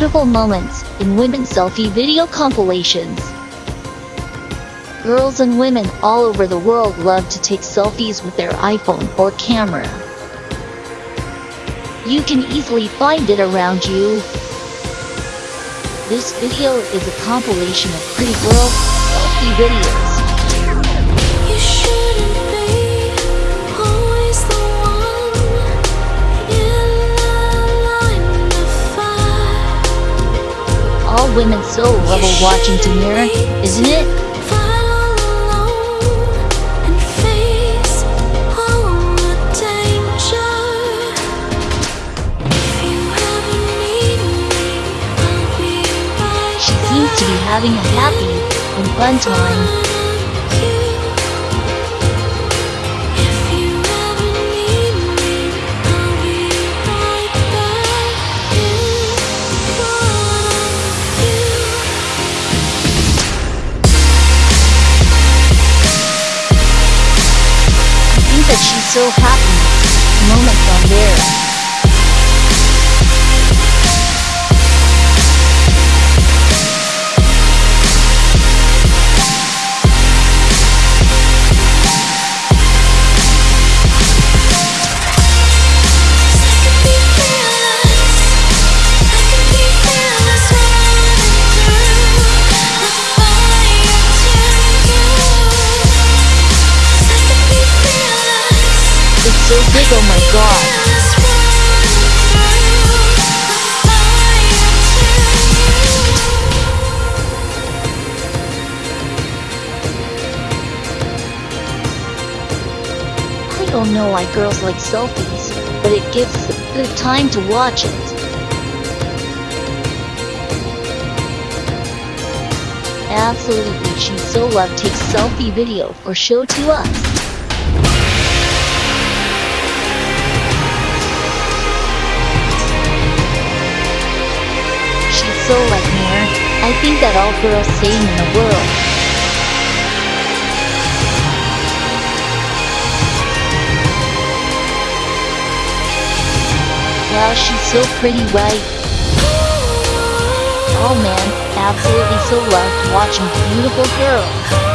beautiful moments in women's selfie video compilations. Girls and women all over the world love to take selfies with their iPhone or camera. You can easily find it around you. This video is a compilation of pretty girl selfie videos. Women so love watching Demira, isn't it? To be having a happy and fun time. So happy. So big, oh my god. I don't know why girls like selfies, but it gives good time to watch it. Absolutely, she so love takes selfie video for show to us. So like Nair. I think that all girls same in the world. Wow, she's so pretty, right? Oh man, absolutely so loved watching beautiful girls.